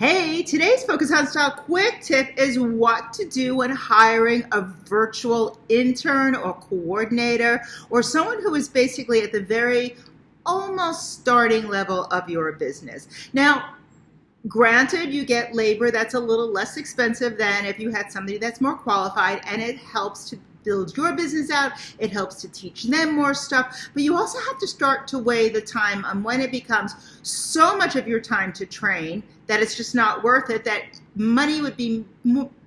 Hey, today's Focus on Style quick tip is what to do when hiring a virtual intern or coordinator or someone who is basically at the very almost starting level of your business. Now, granted, you get labor that's a little less expensive than if you had somebody that's more qualified and it helps to build your business out. It helps to teach them more stuff. But you also have to start to weigh the time on when it becomes so much of your time to train that it's just not worth it, that money would be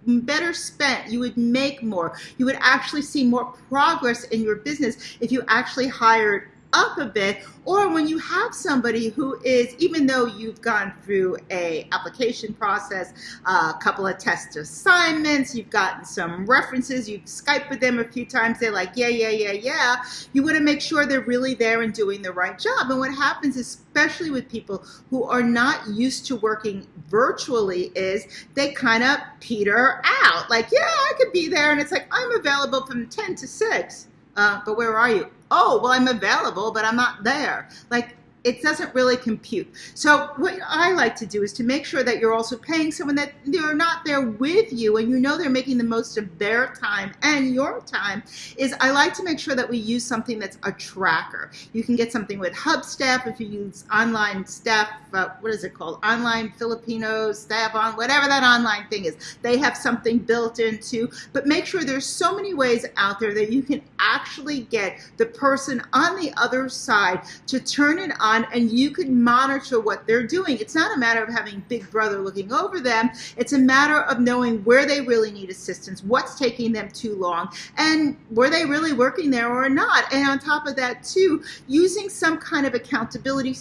better spent. You would make more. You would actually see more progress in your business if you actually hired up a bit or when you have somebody who is even though you've gone through a application process a couple of test assignments you've gotten some references you've skyped with them a few times they're like yeah yeah yeah yeah you want to make sure they're really there and doing the right job and what happens especially with people who are not used to working virtually is they kind of peter out like yeah I could be there and it's like I'm available from 10 to 6 uh, but where are you? Oh, well, I'm available, but I'm not there. Like, it doesn't really compute. So what I like to do is to make sure that you're also paying someone that they're not there with you and you know they're making the most of their time and your time is I like to make sure that we use something that's a tracker. You can get something with Hubstaff if you use online staff, uh, what is it called? Online Filipino staff on, whatever that online thing is. They have something built into, but make sure there's so many ways out there that you can actually get the person on the other side to turn it on on and you can monitor what they're doing. It's not a matter of having Big Brother looking over them. It's a matter of knowing where they really need assistance, what's taking them too long, and were they really working there or not. And on top of that, too, using some kind of accountability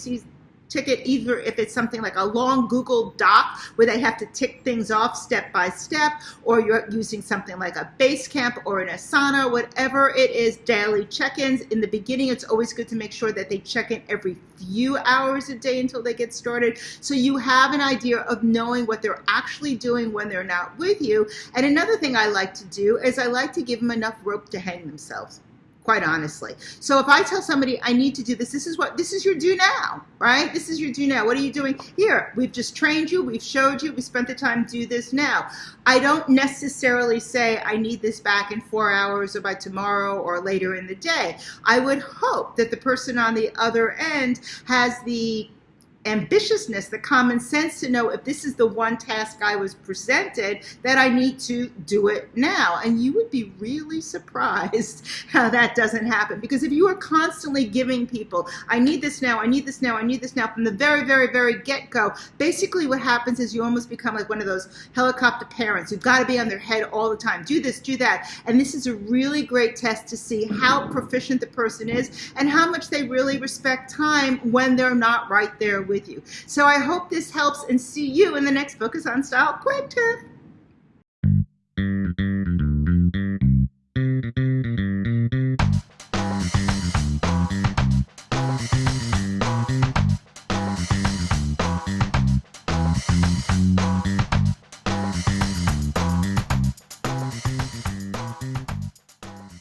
ticket, either if it's something like a long Google Doc where they have to tick things off step by step, or you're using something like a Basecamp or an Asana, whatever it is, daily check-ins. In the beginning, it's always good to make sure that they check in every few hours a day until they get started. So you have an idea of knowing what they're actually doing when they're not with you. And another thing I like to do is I like to give them enough rope to hang themselves quite honestly. So if I tell somebody I need to do this, this is what, this is your do now, right? This is your do now. What are you doing? Here, we've just trained you, we've showed you, we spent the time, do this now. I don't necessarily say I need this back in four hours or by tomorrow or later in the day. I would hope that the person on the other end has the ambitiousness, the common sense to know if this is the one task I was presented, that I need to do it now. And you would be really surprised how that doesn't happen. Because if you are constantly giving people, I need this now, I need this now, I need this now, from the very, very, very get-go, basically what happens is you almost become like one of those helicopter parents who've got to be on their head all the time. Do this, do that. And this is a really great test to see how proficient the person is and how much they really respect time when they're not right there with with you. So I hope this helps and see you in the next Focus on Style quick tip.